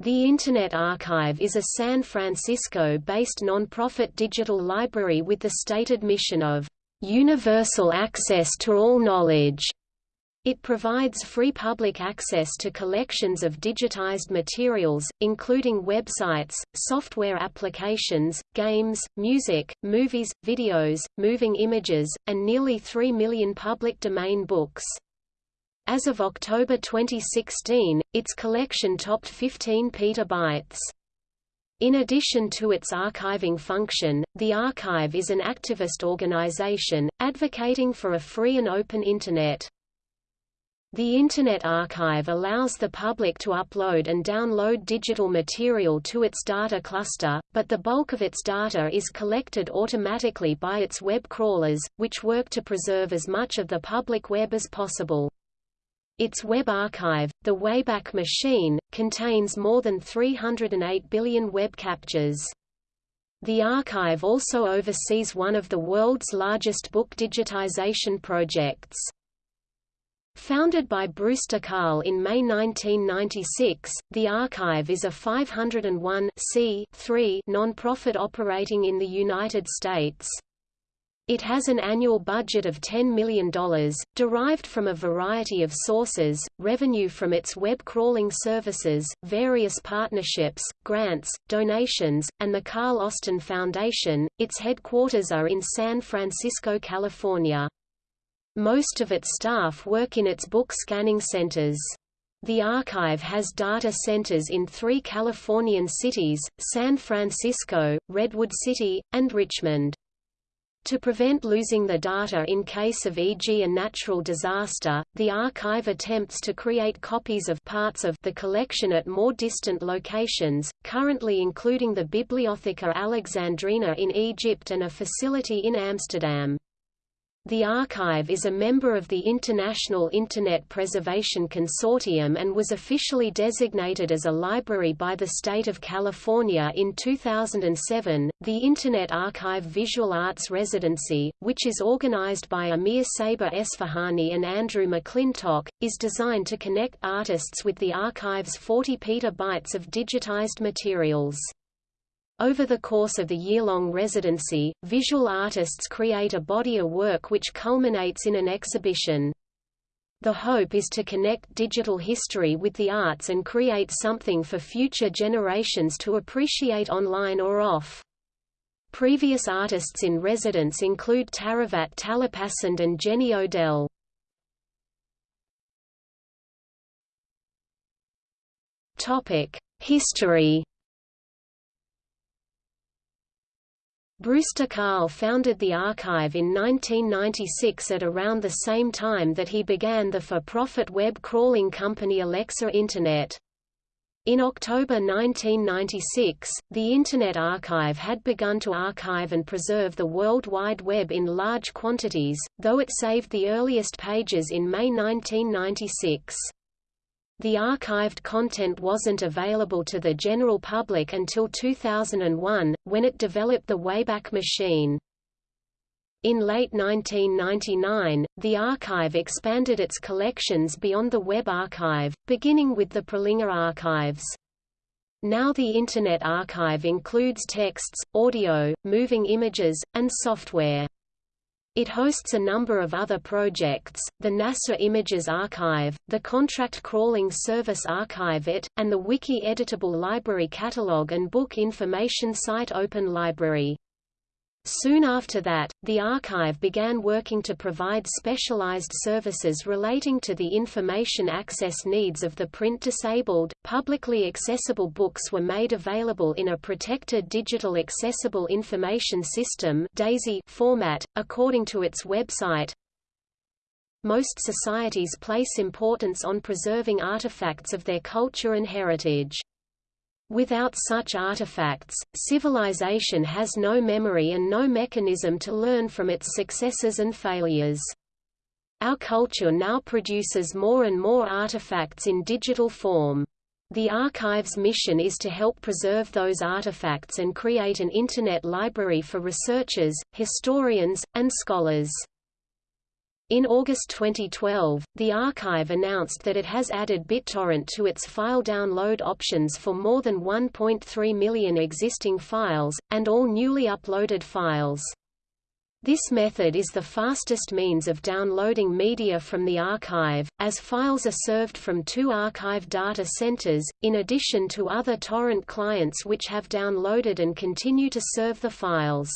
The Internet Archive is a San Francisco-based nonprofit digital library with the stated mission of universal access to all knowledge. It provides free public access to collections of digitized materials, including websites, software applications, games, music, movies, videos, moving images, and nearly 3 million public domain books. As of October 2016, its collection topped 15 petabytes. In addition to its archiving function, the Archive is an activist organization, advocating for a free and open Internet. The Internet Archive allows the public to upload and download digital material to its data cluster, but the bulk of its data is collected automatically by its web crawlers, which work to preserve as much of the public web as possible. Its web archive, the Wayback Machine, contains more than 308 billion web captures. The archive also oversees one of the world's largest book digitization projects. Founded by Brewster Kahle in May 1996, the Archive is a 501 non-profit operating in the United States. It has an annual budget of $10 million, derived from a variety of sources, revenue from its web crawling services, various partnerships, grants, donations, and the Kahle Austin Foundation. Its headquarters are in San Francisco, California. Most of its staff work in its book scanning centers. The archive has data centers in three Californian cities, San Francisco, Redwood City, and Richmond. To prevent losing the data in case of e.g. a natural disaster, the archive attempts to create copies of parts of the collection at more distant locations, currently including the Bibliotheca Alexandrina in Egypt and a facility in Amsterdam. The archive is a member of the International Internet Preservation Consortium and was officially designated as a library by the state of California in 2007. The Internet Archive Visual Arts Residency, which is organized by Amir Saber Esfahani and Andrew McClintock, is designed to connect artists with the archive's 40 petabytes of digitized materials. Over the course of the year-long residency, visual artists create a body of work which culminates in an exhibition. The hope is to connect digital history with the arts and create something for future generations to appreciate online or off. Previous artists in residence include Taravat Talepasand and Jenny Odell. History Brewster Kahle founded the archive in 1996 at around the same time that he began the for-profit web crawling company Alexa Internet. In October 1996, the Internet Archive had begun to archive and preserve the World Wide Web in large quantities, though it saved the earliest pages in May 1996. The archived content wasn't available to the general public until 2001, when it developed the Wayback Machine. In late 1999, the archive expanded its collections beyond the Web Archive, beginning with the Prelinger archives. Now the Internet Archive includes texts, audio, moving images, and software. It hosts a number of other projects, the NASA Images Archive, the contract crawling service ArchiveIt, and the wiki-editable library catalog and book information site Open Library. Soon after that, the archive began working to provide specialized services relating to the information access needs of the print-disabled. Publicly accessible books were made available in a protected digital accessible information system (DAISY) format, according to its website. Most societies place importance on preserving artifacts of their culture and heritage. Without such artifacts, civilization has no memory and no mechanism to learn from its successes and failures. Our culture now produces more and more artifacts in digital form. The archive's mission is to help preserve those artifacts and create an Internet library for researchers, historians, and scholars. In August 2012, the archive announced that it has added BitTorrent to its file download options for more than 1.3 million existing files, and all newly uploaded files. This method is the fastest means of downloading media from the archive, as files are served from two archive data centers, in addition to other torrent clients which have downloaded and continue to serve the files.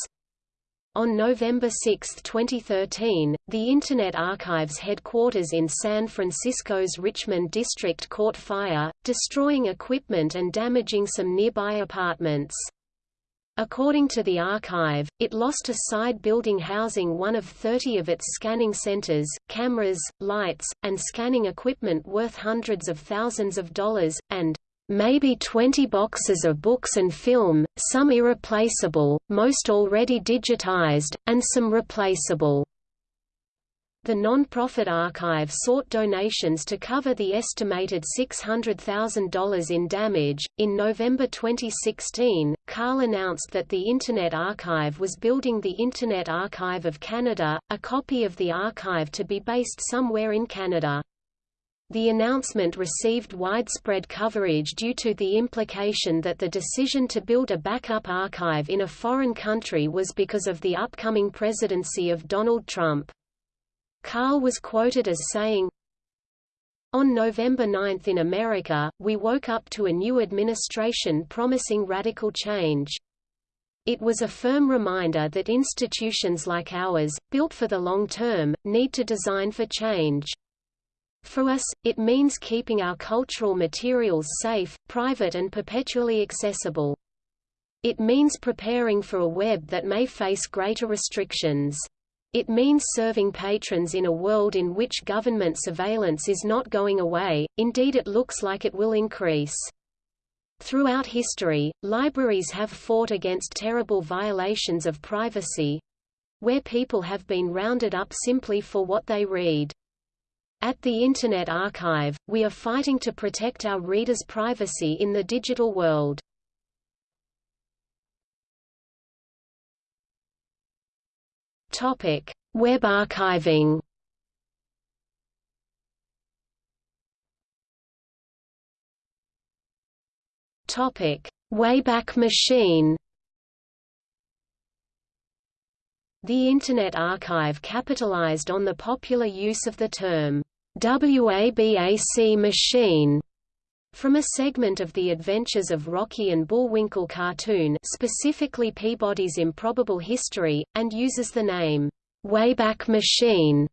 On November 6, 2013, the Internet Archive's headquarters in San Francisco's Richmond district caught fire, destroying equipment and damaging some nearby apartments. According to the archive, it lost a side building housing one of 30 of its scanning centers, cameras, lights, and scanning equipment worth hundreds of thousands of dollars, and maybe 20 boxes of books and film, some irreplaceable, most already digitized, and some replaceable. The non-profit archive sought donations to cover the estimated $600,000 in damage. In November 2016, Kahle announced that the Internet Archive was building the Internet Archive of Canada, a copy of the archive to be based somewhere in Canada. The announcement received widespread coverage due to the implication that the decision to build a backup archive in a foreign country was because of the upcoming presidency of Donald Trump. Kahle was quoted as saying, On November 9 in America, we woke up to a new administration promising radical change. It was a firm reminder that institutions like ours, built for the long term, need to design for change. For us, it means keeping our cultural materials safe, private and perpetually accessible. It means preparing for a web that may face greater restrictions. It means serving patrons in a world in which government surveillance is not going away, indeed it looks like it will increase. Throughout history, libraries have fought against terrible violations of privacy—where people have been rounded up simply for what they read. At the Internet Archive, we are fighting to protect our readers' privacy in the digital world. Topic: Web archiving. Topic: Wayback Machine. The Internet Archive capitalized on the popular use of the term WABAC machine from a segment of The Adventures of Rocky and Bullwinkle cartoon specifically Peabody's Improbable History, and uses the name, Wayback Machine,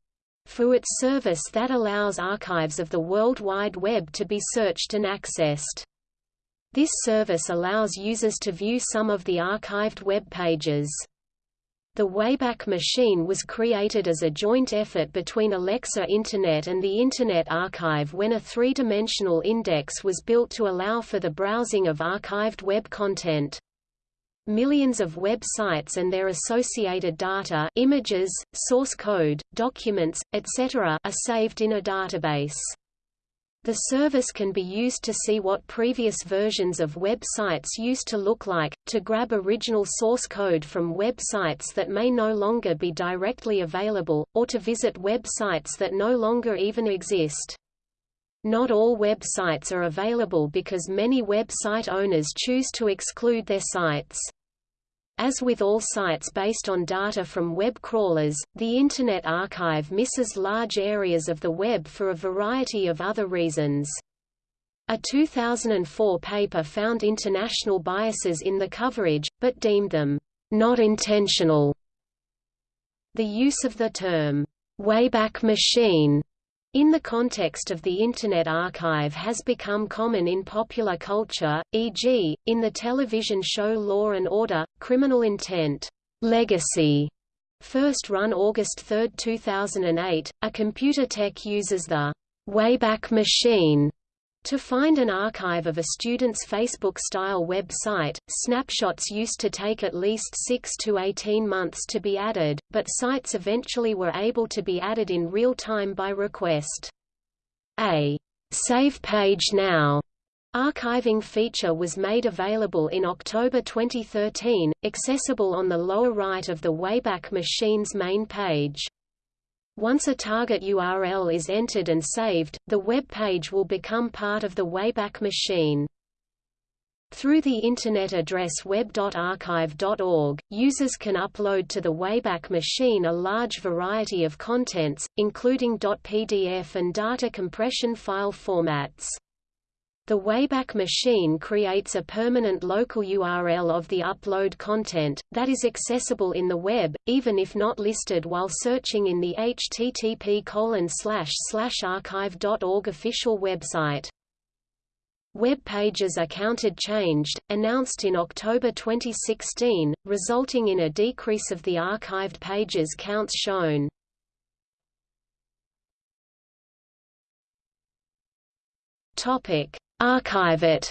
for its service that allows archives of the World Wide Web to be searched and accessed. This service allows users to view some of the archived web pages. The Wayback Machine was created as a joint effort between Alexa Internet and the Internet Archive when a three-dimensional index was built to allow for the browsing of archived web content. Millions of web sites and their associated data images, source code, documents, etc. are saved in a database. The service can be used to see what previous versions of websites used to look like, to grab original source code from websites that may no longer be directly available, or to visit websites that no longer even exist. Not all websites are available because many website owners choose to exclude their sites. As with all sites based on data from web crawlers, the Internet Archive misses large areas of the web for a variety of other reasons. A 2004 paper found international biases in the coverage, but deemed them not intentional. The use of the term Wayback Machine in the context of the Internet Archive has become common in popular culture, e.g., in the television show Law and Order, Criminal Intent, Legacy, first run August 3, 2008. A computer tech uses the Wayback Machine to find an archive of a student's Facebook-style website, snapshots used to take at least 6 to 18 months to be added, but sites eventually were able to be added in real time by request. A Save Page Now archiving feature was made available in October 2013, accessible on the lower right of the Wayback Machine's main page. Once a target URL is entered and saved, the web page will become part of the Wayback Machine. Through the Internet address web.archive.org, users can upload to the Wayback Machine a large variety of contents, including .pdf and data compression file formats. The Wayback Machine creates a permanent local URL of the upload content, that is accessible in the web, even if not listed while searching in the http archive.org official website. Web pages are counted changed, announced in October 2016, resulting in a decrease of the archived pages counts shown. Topic: Archive-it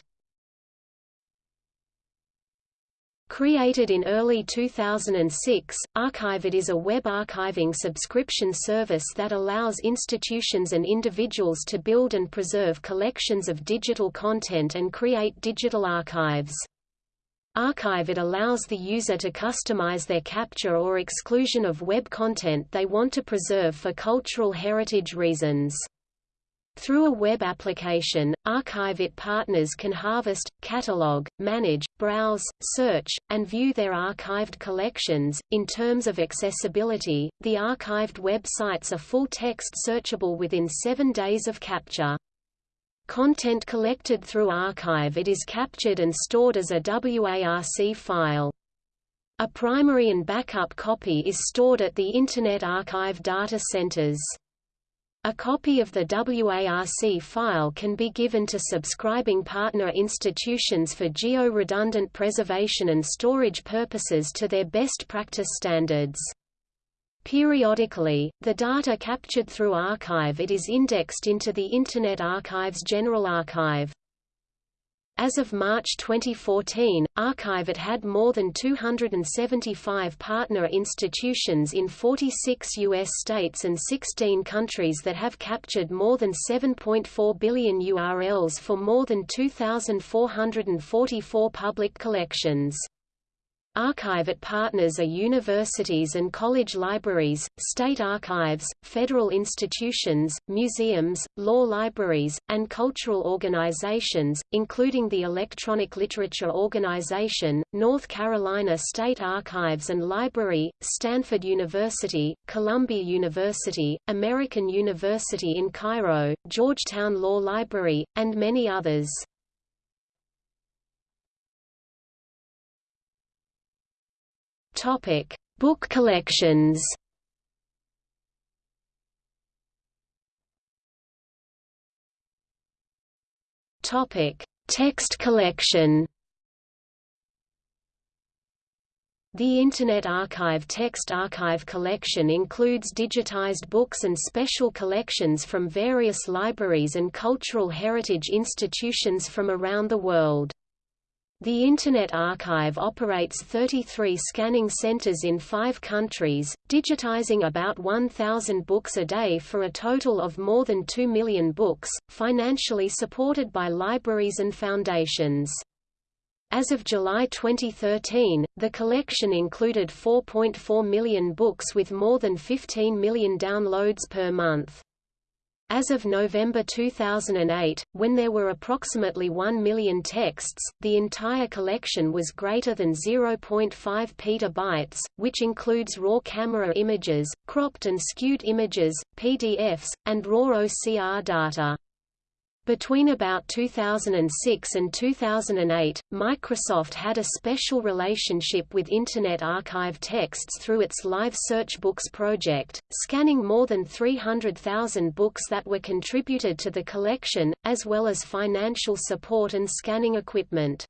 Created in early 2006, Archive-it is a web archiving subscription service that allows institutions and individuals to build and preserve collections of digital content and create digital archives. Archive-it allows the user to customize their capture or exclusion of web content they want to preserve for cultural heritage reasons. Through a web application, Archive-it partners can harvest, catalog, manage, browse, search, and view their archived collections. In terms of accessibility, the archived websites are full-text searchable within seven days of capture. Content collected through Archive-it is captured and stored as a WARC file. A primary and backup copy is stored at the Internet Archive data centers. A copy of the WARC file can be given to subscribing partner institutions for geo-redundant preservation and storage purposes to their best practice standards. Periodically, the data captured through Archive-it is indexed into the Internet Archive's General Archive. As of March 2014, Archive-it had more than 275 partner institutions in 46 U.S. states and 16 countries that have captured more than 7.4 billion URLs for more than 2,444 public collections. Archive-it partners are universities and college libraries, state archives, federal institutions, museums, law libraries, and cultural organizations, including the Electronic Literature Organization, North Carolina State Archives and Library, Stanford University, Columbia University, American University in Cairo, Georgetown Law Library, and many others. Topic: Book collections. Topic: Text collection. The Internet Archive Text Archive collection includes digitized books and special collections from various libraries and cultural heritage institutions from around the world. The Internet Archive operates 33 scanning centers in five countries, digitizing about 1,000 books a day for a total of more than 2 million books, financially supported by libraries and foundations. As of July 2013, the collection included 4.4 million books with more than 15 million downloads per month. As of November 2008, when there were approximately 1 million texts, the entire collection was greater than 0.5 petabytes, which includes raw camera images, cropped and skewed images, PDFs, and raw OCR data. Between about 2006 and 2008, Microsoft had a special relationship with Internet Archive texts through its Live Search Books project, scanning more than 300,000 books that were contributed to the collection, as well as financial support and scanning equipment.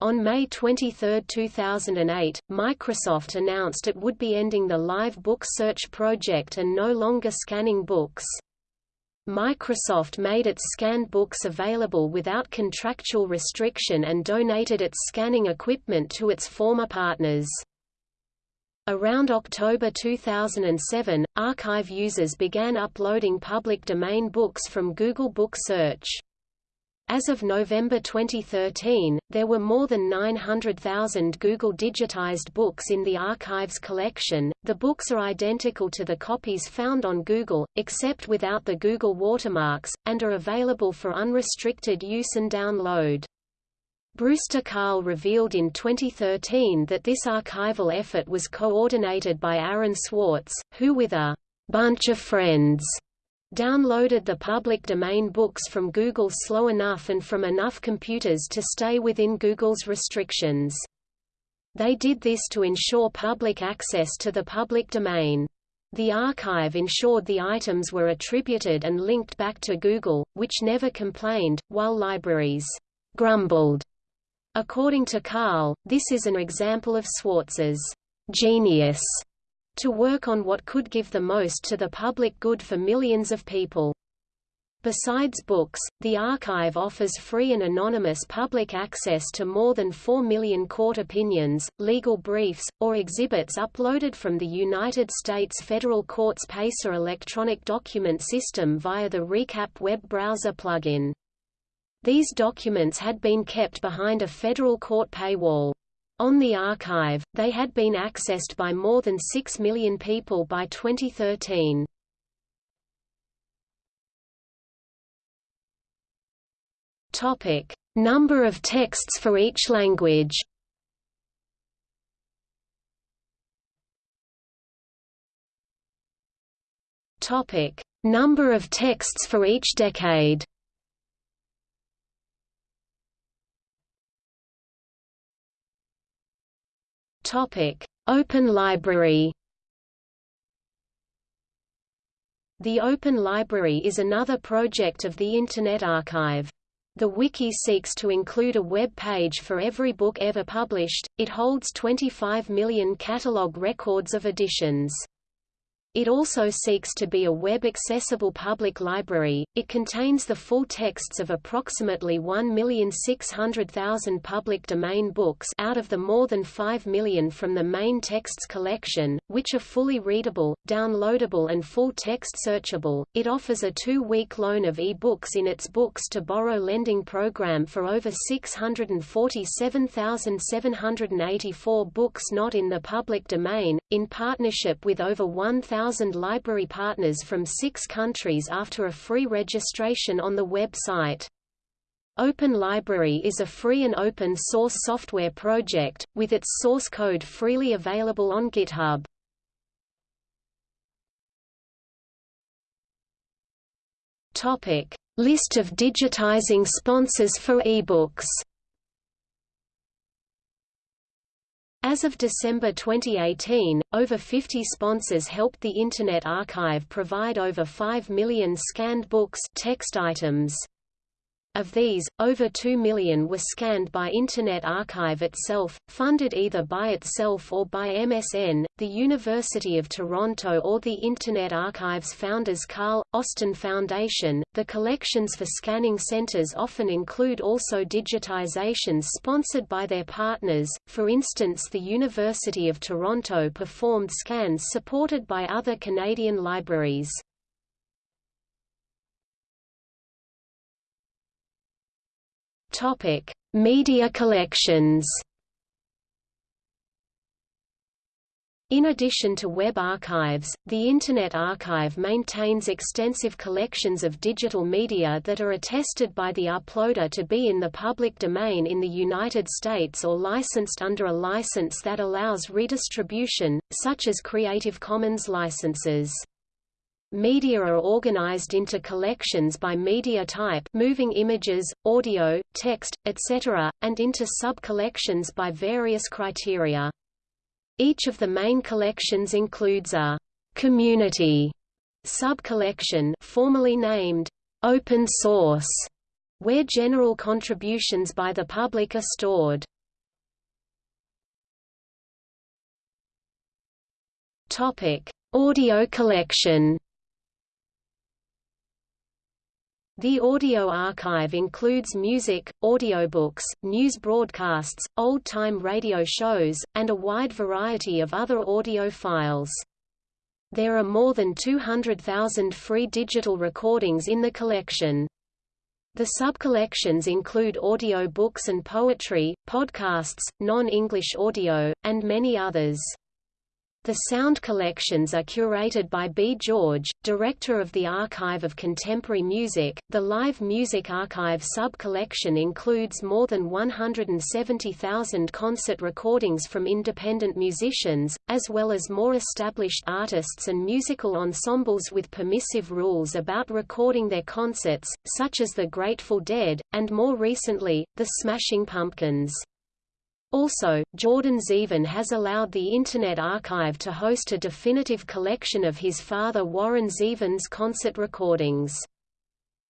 On May 23, 2008, Microsoft announced it would be ending the Live Book Search project and no longer scanning books. Microsoft made its scanned books available without contractual restriction and donated its scanning equipment to its former partners. Around October 2007, archive users began uploading public domain books from Google Book Search. As of November 2013, there were more than 900,000 Google digitized books in the archive's collection. The books are identical to the copies found on Google, except without the Google watermarks, and are available for unrestricted use and download. Brewster Kahle revealed in 2013 that this archival effort was coordinated by Aaron Swartz, who with a bunch of friends downloaded the public domain books from Google slow enough and from enough computers to stay within Google's restrictions. They did this to ensure public access to the public domain. The archive ensured the items were attributed and linked back to Google, which never complained, while libraries grumbled According to Kahle, this is an example of Swartz's genius to work on what could give the most to the public good for millions of people. Besides books, the archive offers free and anonymous public access to more than 4 million court opinions, legal briefs, or exhibits uploaded from the United States federal court's PACER electronic document system via the Recap web browser plugin. These documents had been kept behind a federal court paywall. On the archive, they had been accessed by more than 6 million people by 2013. Topic: Number of texts for each language. Topic: Number of texts for each decade. Topic: Open Library. The Open Library is another project of the Internet Archive. The wiki seeks to include a web page for every book ever published. It holds 25 million catalog records of editions. It also seeks to be a web-accessible public library. It contains the full texts of approximately 1,600,000 public domain books out of the more than 5 million from the main texts collection, which are fully readable, downloadable and full-text searchable. It offers a two-week loan of e-books in its Books to Borrow lending program for over 647,784 books not in the public domain, in partnership with over 1,000 1,000 library partners from six countries after a free registration on the website. Open Library is a free and open source software project, with its source code freely available on GitHub. List of digitizing sponsors for ebooks As of December 2018, over 50 sponsors helped the Internet Archive provide over 5 million scanned books text items. Of these, over 2 million were scanned by Internet Archive itself, funded either by itself or by MSN, the University of Toronto or the Internet Archive's founders Kahle, Austin Foundation. The collections for scanning centers often include also digitizations sponsored by their partners, for instance the University of Toronto performed scans supported by other Canadian libraries. Topic: Media collections. In addition to web archives, the Internet Archive maintains extensive collections of digital media that are attested by the uploader to be in the public domain in the United States or licensed under a license that allows redistribution, such as Creative Commons licenses. Media are organized into collections by media type moving images, audio, text, etc., and into sub-collections by various criteria. Each of the main collections includes a «community» sub-collection formally named «open source», where general contributions by the public are stored. Topic: Audio collection The audio archive includes music, audiobooks, news broadcasts, old-time radio shows, and a wide variety of other audio files. There are more than 200,000 free digital recordings in the collection. The subcollections include audio books and poetry, podcasts, non-English audio, and many others. The sound collections are curated by B. George, director of the Archive of Contemporary Music. The Live Music Archive sub-collection includes more than 170,000 concert recordings from independent musicians, as well as more established artists and musical ensembles with permissive rules about recording their concerts, such as the Grateful Dead, and more recently, the Smashing Pumpkins. Also, Jordan Zevon has allowed the Internet Archive to host a definitive collection of his father Warren Zevon's concert recordings.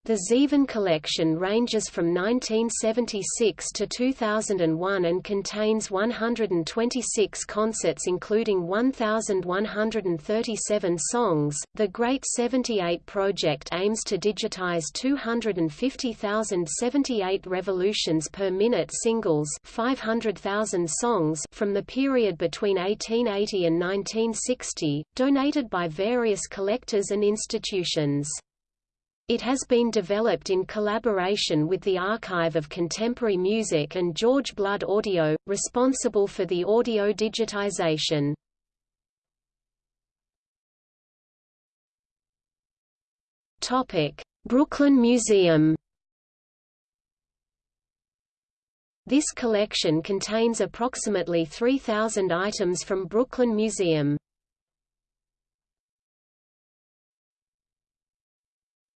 The Zevon collection ranges from 1976 to 2001 and contains 126 concerts including 1,137 songs. The Great 78 project aims to digitize 250,078 revolutions per minute singles 500,000 songs from the period between 1880 and 1960, donated by various collectors and institutions. It has been developed in collaboration with the Archive of Contemporary Music and George Blood Audio, responsible for the audio digitization. Brooklyn Museum This collection contains approximately 3,000 items from Brooklyn Museum.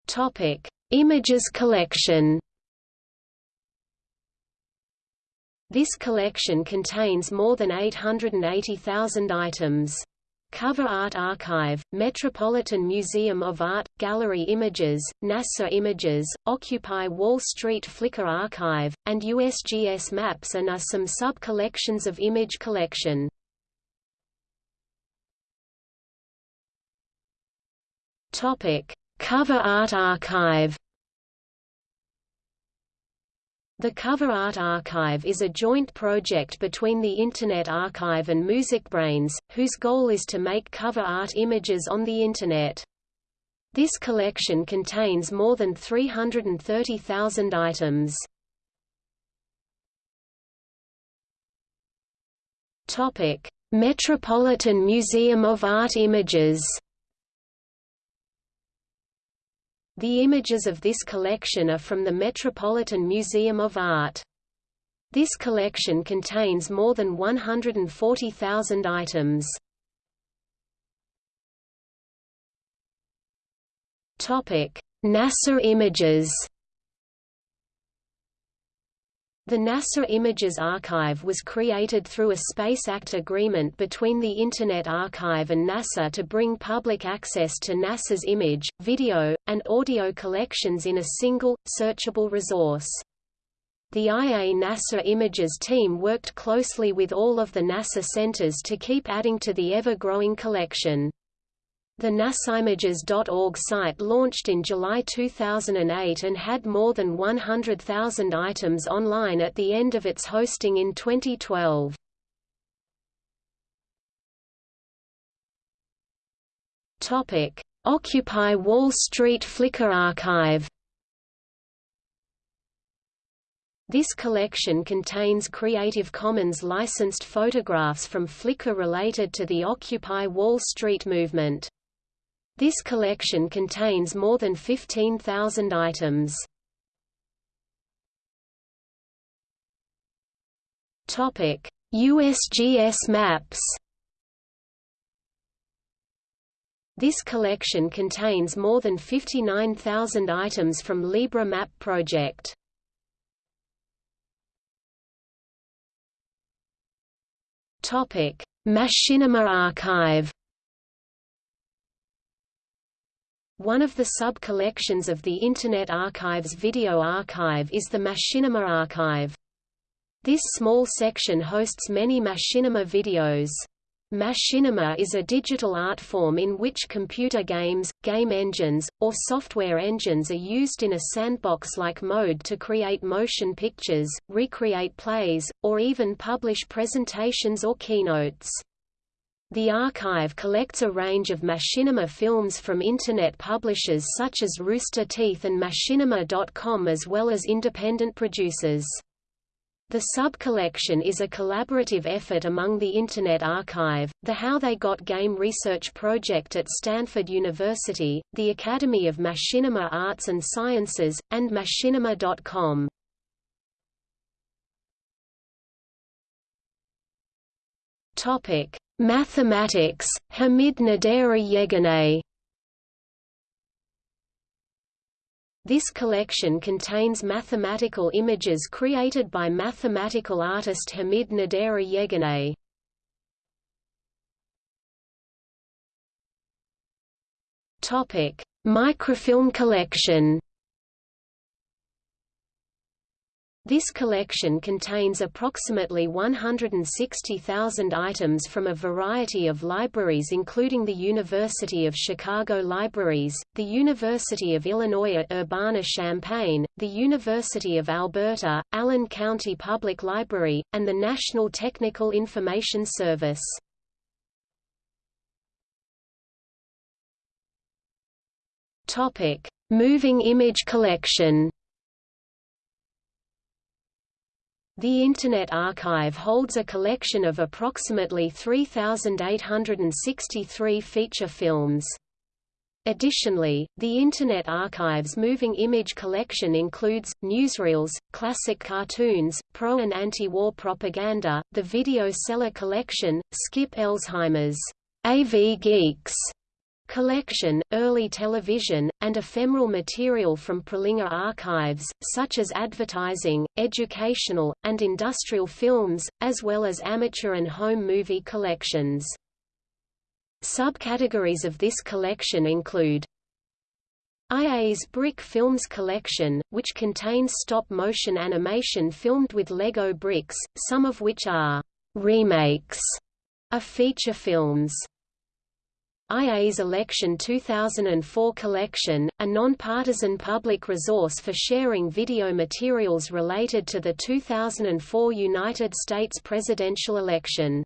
Topic: Images collection. This collection contains more than 880,000 items. Cover Art Archive, Metropolitan Museum of Art, Gallery Images, NASA Images, Occupy Wall Street Flickr Archive, and USGS Maps and are some sub-collections of image collection. Topic: Cover Art Archive The Cover Art Archive is a joint project between the Internet Archive and MusicBrainz, whose goal is to make cover art images on the Internet. This collection contains more than 330,000 items. Metropolitan Museum of Art Images The images of this collection are from the Metropolitan Museum of Art. This collection contains more than 140,000 items. NASA images the NASA Images Archive was created through a Space Act agreement between the Internet Archive and NASA to bring public access to NASA's image, video, and audio collections in a single, searchable resource. The IA NASA Images team worked closely with all of the NASA centers to keep adding to the ever-growing collection. The nasimages.org site launched in July 2008 and had more than 100,000 items online at the end of its hosting in 2012. Topic: Occupy Wall Street Flickr Archive. This collection contains Creative Commons licensed photographs from Flickr related to the Occupy Wall Street movement. This collection contains more than 15,000 items. Topic: USGS maps. This collection contains more than 59,000 items from Libre Map project. Topic: Machinima archive. One of the sub-collections of the Internet Archive's video archive is the Machinima archive. This small section hosts many machinima videos. Machinima is a digital art form in which computer games, game engines, or software engines are used in a sandbox-like mode to create motion pictures, recreate plays, or even publish presentations or keynotes. The archive collects a range of machinima films from Internet publishers such as Rooster Teeth and Machinima.com as well as independent producers. The sub-collection is a collaborative effort among the Internet Archive, the How They Got Game Research Project at Stanford University, the Academy of Machinima Arts and Sciences, and Machinima.com. Topic: Mathematics, Hamid Naderi Yeganeh This collection contains mathematical images created by mathematical artist Hamid Naderi Yeganeh. Topic: Microfilm collection. This collection contains approximately 160,000 items from a variety of libraries including the University of Chicago Libraries, the University of Illinois at Urbana-Champaign, the University of Alberta, Allen County Public Library, and the National Technical Information Service. Moving image collection The Internet Archive holds a collection of approximately 3,863 feature films. Additionally, the Internet Archive's moving image collection includes, newsreels, classic cartoons, pro- and anti-war propaganda, the Video Cellar Collection, Skip Elsheimer's AV Geeks collection, early television, and ephemeral material from Prelinger archives, such as advertising, educational, and industrial films, as well as amateur and home movie collections. Subcategories of this collection include IA's Brick Films collection, which contains stop-motion animation filmed with Lego bricks, some of which are remakes of feature films. IA's Election 2004 collection, a non-partisan public resource for sharing video materials related to the 2004 United States presidential election.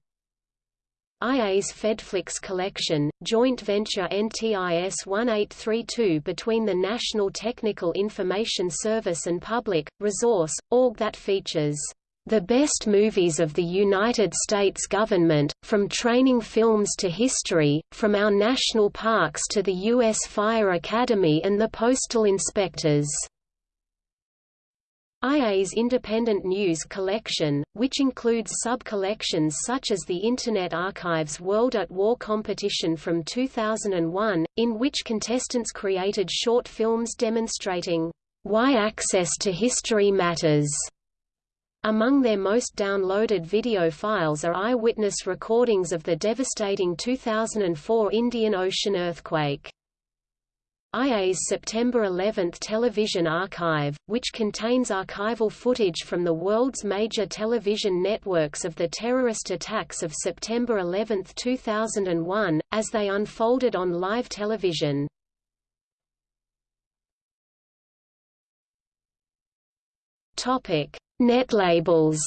IA's Fedflix collection, joint venture NTIS 1832 between the National Technical Information Service and Public, Resource, org that features the best movies of the United States government, from training films to history, from our national parks to the U.S. Fire Academy and the postal inspectors. IA's Independent News Collection, which includes sub-collections such as the Internet Archive's World at War competition from 2001, in which contestants created short films demonstrating why access to history matters. Among their most downloaded video files are eyewitness recordings of the devastating 2004 Indian Ocean earthquake. IA's September 11 television archive, which contains archival footage from the world's major television networks of the terrorist attacks of September 11, 2001, as they unfolded on live television. Topic: Netlabels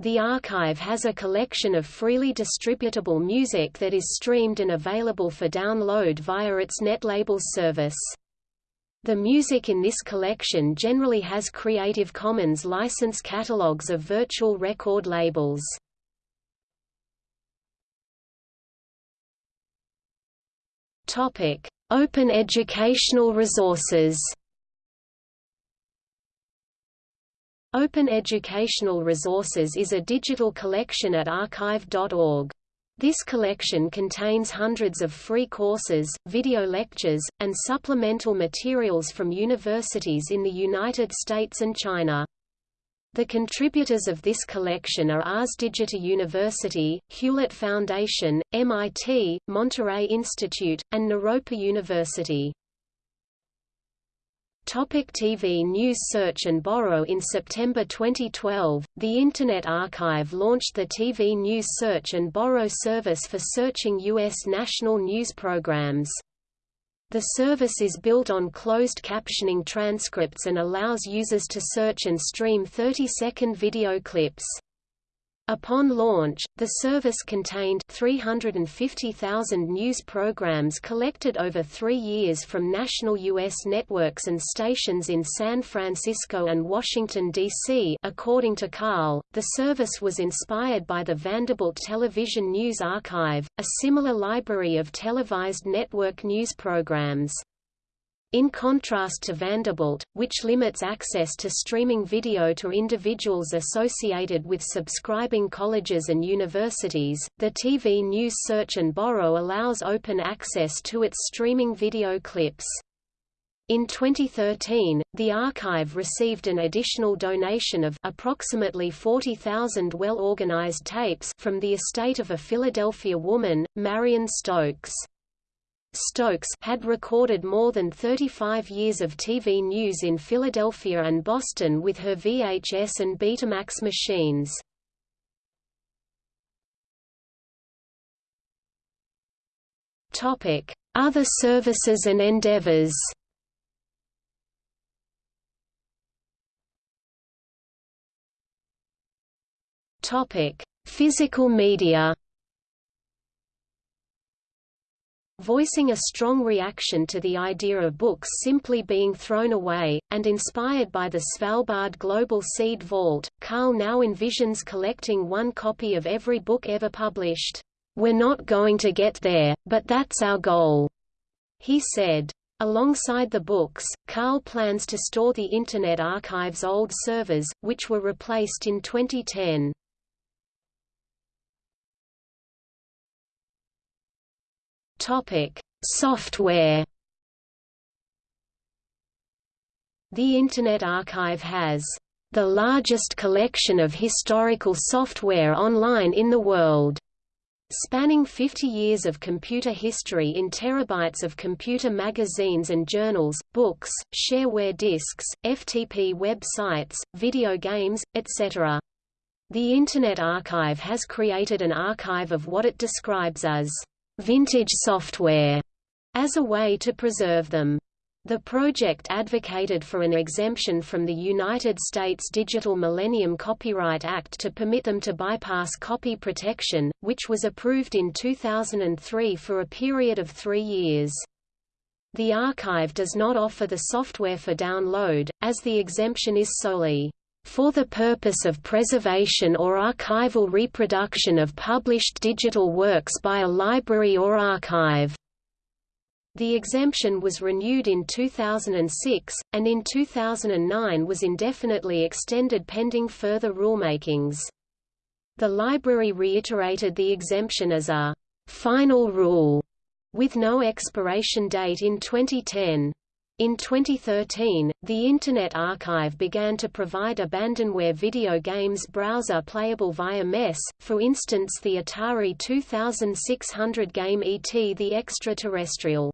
The archive has a collection of freely distributable music that is streamed and available for download via its Netlabels service. The music in this collection generally has Creative Commons license catalogs of virtual record labels. Open educational resources Open Educational Resources is a digital collection at archive.org. This collection contains hundreds of free courses, video lectures, and supplemental materials from universities in the United States and China. The contributors of this collection are Ars Digita University, Hewlett Foundation, MIT, Monterey Institute, and Naropa University. Topic TV News Search and Borrow In September 2012, the Internet Archive launched the TV News Search and Borrow service for searching U.S. national news programs. The service is built on closed captioning transcripts and allows users to search and stream 30-second video clips. Upon launch, the service contained 350,000 news programs collected over three years from national U.S. networks and stations in San Francisco and Washington, D.C. According to Kahle, the service was inspired by the Vanderbilt Television News Archive, a similar library of televised network news programs. In contrast to Vanderbilt, which limits access to streaming video to individuals associated with subscribing colleges and universities, the TV News Search and Borrow allows open access to its streaming video clips. In 2013, the archive received an additional donation of approximately 40,000 well-organized tapes from the estate of a Philadelphia woman, Marion Stokes. Stokes had recorded more than 35 years of TV news in Philadelphia and Boston with her VHS and Betamax machines. Other services and endeavors Physical media voicing a strong reaction to the idea of books simply being thrown away, and inspired by the Svalbard Global Seed Vault, Kahle now envisions collecting one copy of every book ever published. We're not going to get there, but that's our goal, he said. Alongside the books, Kahle plans to store the Internet Archive's old servers, which were replaced in 2010. Topic: Software. The Internet Archive has the largest collection of historical software online in the world, spanning 50 years of computer history in terabytes of computer magazines and journals, books, shareware disks, FTP web sites, video games, etc. The Internet Archive has created an archive of what it describes as vintage software as a way to preserve them. The project advocated for an exemption from the United States Digital Millennium Copyright Act to permit them to bypass copy protection, which was approved in 2003 for a period of three years. The archive does not offer the software for download, as the exemption is solely for the purpose of preservation or archival reproduction of published digital works by a library or archive. The exemption was renewed in 2006, and in 2009 was indefinitely extended pending further rulemakings. The library reiterated the exemption as a «final rule» with no expiration date in 2010. In 2013, the Internet Archive began to provide abandonware video games browser playable via MESS, for instance the Atari 2600 game E.T. the Extraterrestrial.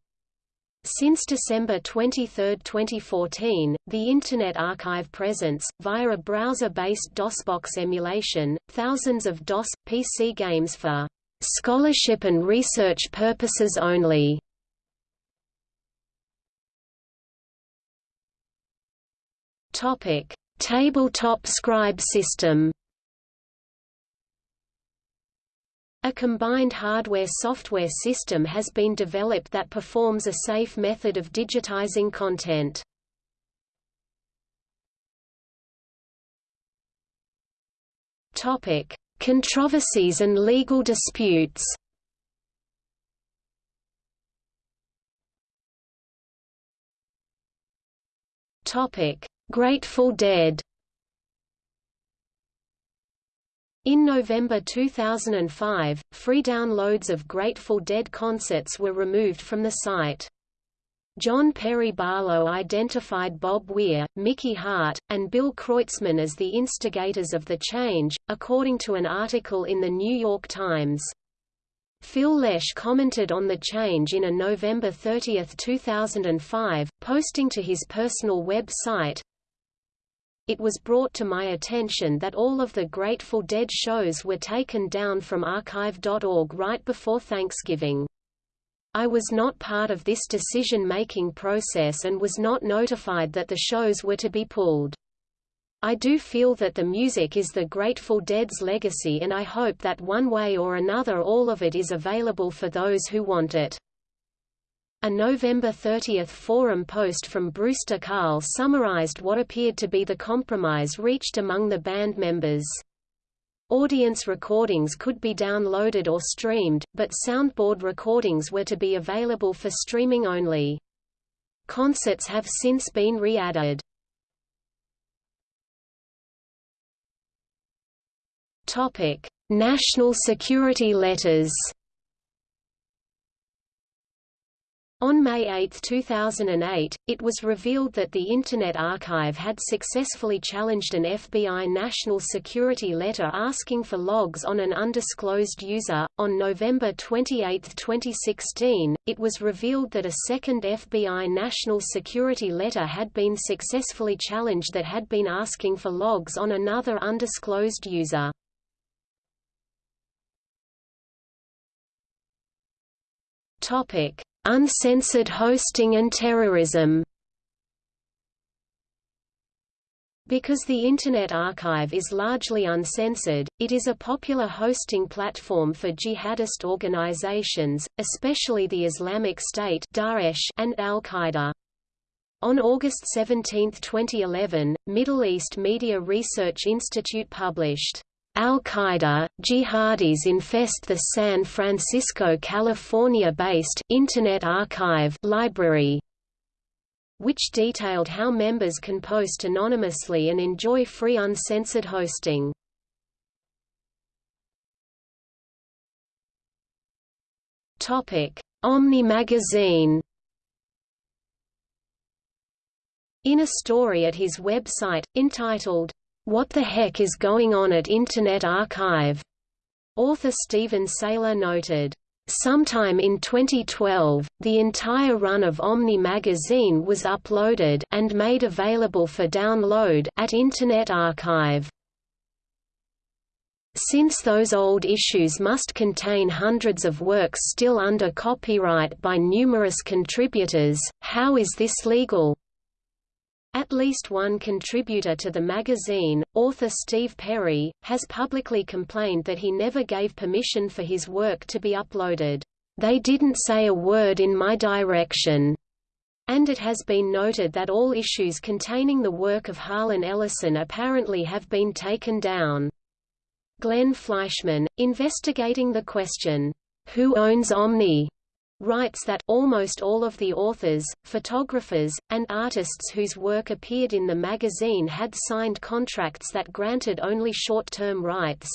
Since December 23, 2014, the Internet Archive presents, via a browser-based DOSBox emulation, thousands of DOS, PC games for scholarship and research purposes only. Topic: Tabletop scribe system. A combined hardware-software system has been developed that performs a safe method of digitizing content. Topic: Controversies and legal disputes. Topic: Grateful Dead In November 2005, free downloads of Grateful Dead concerts were removed from the site. John Perry Barlow identified Bob Weir, Mickey Hart, and Bill Kreutzmann as the instigators of the change, according to an article in The New York Times. Phil Lesh commented on the change in a November 30, 2005, posting to his personal web site, it was brought to my attention that all of the Grateful Dead shows were taken down from archive.org right before Thanksgiving. I was not part of this decision-making process and was not notified that the shows were to be pulled. I do feel that the music is the Grateful Dead's legacy and I hope that one way or another all of it is available for those who want it. A November 30 forum post from Brewster Kahle summarized what appeared to be the compromise reached among the band members. Audience recordings could be downloaded or streamed, but soundboard recordings were to be available for streaming only. Concerts have since been re-added. National security letters On May 8, 2008, it was revealed that the Internet Archive had successfully challenged an FBI national security letter asking for logs on an undisclosed user. On November 28, 2016, it was revealed that a second FBI national security letter had been successfully challenged that had been asking for logs on another undisclosed user. Topic: Uncensored hosting and terrorism Because the Internet Archive is largely uncensored, it is a popular hosting platform for jihadist organizations, especially the Islamic State Daesh and Al-Qaeda. On August 17, 2011, Middle East Media Research Institute published Al-Qaeda, jihadis infest the San Francisco, California-based Internet Archive library, which detailed how members can post anonymously and enjoy free uncensored hosting. Topic: Omni magazine. In a story at his website, entitled, what the Heck is Going On at Internet Archive? Author Steven Saylor noted, Sometime in 2012, the entire run of Omni magazine was uploaded and made available for download at Internet Archive. Since those old issues must contain hundreds of works still under copyright by numerous contributors, how is this legal? At least one contributor to the magazine, author Steve Perry, has publicly complained that he never gave permission for his work to be uploaded. They didn't say a word in my direction. And it has been noted that all issues containing the work of Harlan Ellison apparently have been taken down. Glenn Fleishman, investigating the question, Who owns Omni? Writes that almost all of the authors, photographers, and artists whose work appeared in the magazine had signed contracts that granted only short-term rights.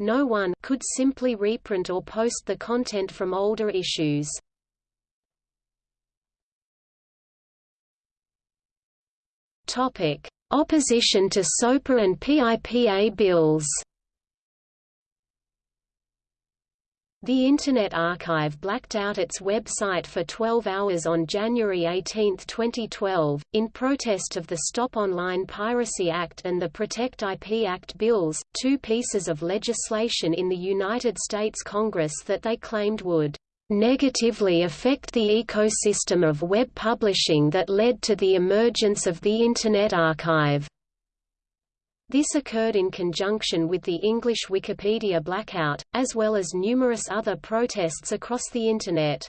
No one could simply reprint or post the content from older issues. Topic: Opposition to SOPA and PIPA bills. The Internet Archive blacked out its website for 12 hours on January 18, 2012, in protest of the Stop Online Piracy Act and the Protect IP Act bills, two pieces of legislation in the United States Congress that they claimed would negatively affect the ecosystem of web publishing that led to the emergence of the Internet Archive. This occurred in conjunction with the English Wikipedia blackout, as well as numerous other protests across the Internet.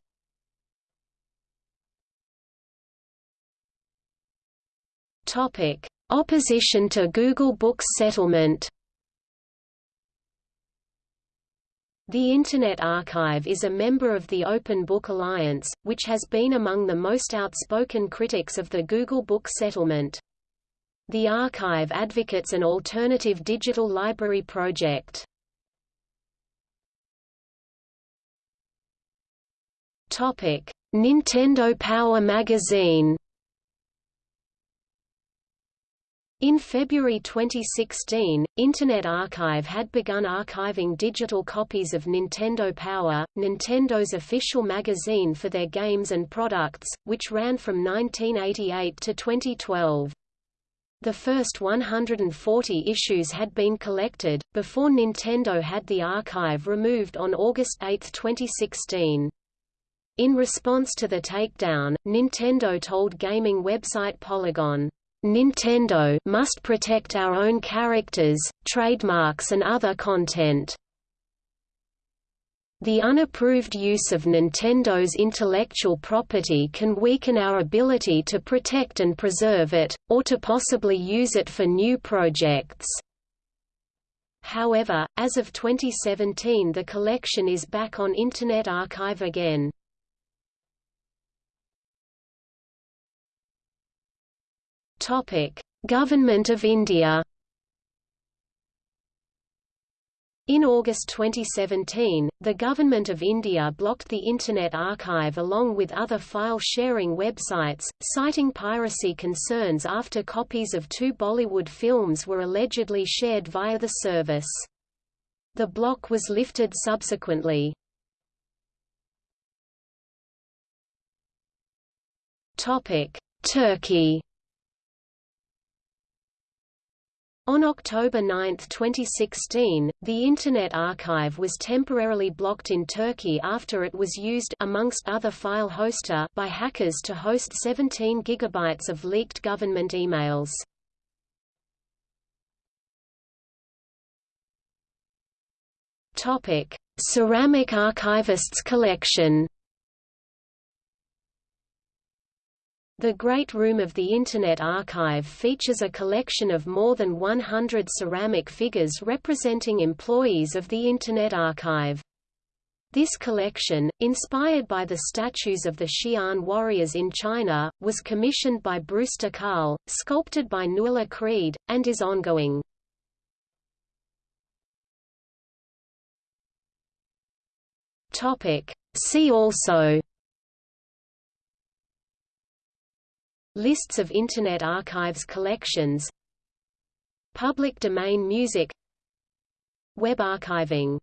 Opposition to Google Books settlement The Internet Archive is a member of the Open Book Alliance, which has been among the most outspoken critics of the Google Book settlement. The archive advocates an alternative digital library project. Topic: Nintendo Power Magazine. In February 2016, Internet Archive had begun archiving digital copies of Nintendo Power, Nintendo's official magazine for their games and products, which ran from 1988 to 2012. The first 140 issues had been collected, before Nintendo had the archive removed on August 8, 2016. In response to the takedown, Nintendo told gaming website Polygon, Nintendo must protect our own characters, trademarks and other content. The unapproved use of Nintendo's intellectual property can weaken our ability to protect and preserve it, or to possibly use it for new projects. However, as of 2017 the collection is back on Internet Archive again. Government of India In August 2017, the Government of India blocked the Internet Archive along with other file-sharing websites, citing piracy concerns after copies of two Bollywood films were allegedly shared via the service. The block was lifted subsequently. Turkey On October 9, 2016, the Internet Archive was temporarily blocked in Turkey after it was used amongst other file hoster by hackers to host 17 gigabytes of leaked government emails. Topic: Ceramic Archivists Collection The Great Room of the Internet Archive features a collection of more than 100 ceramic figures representing employees of the Internet Archive. This collection, inspired by the statues of the Xi'an warriors in China, was commissioned by Brewster Kahle, sculpted by Nuala Creed, and is ongoing. See also Lists of Internet Archives collections Public domain music Web archiving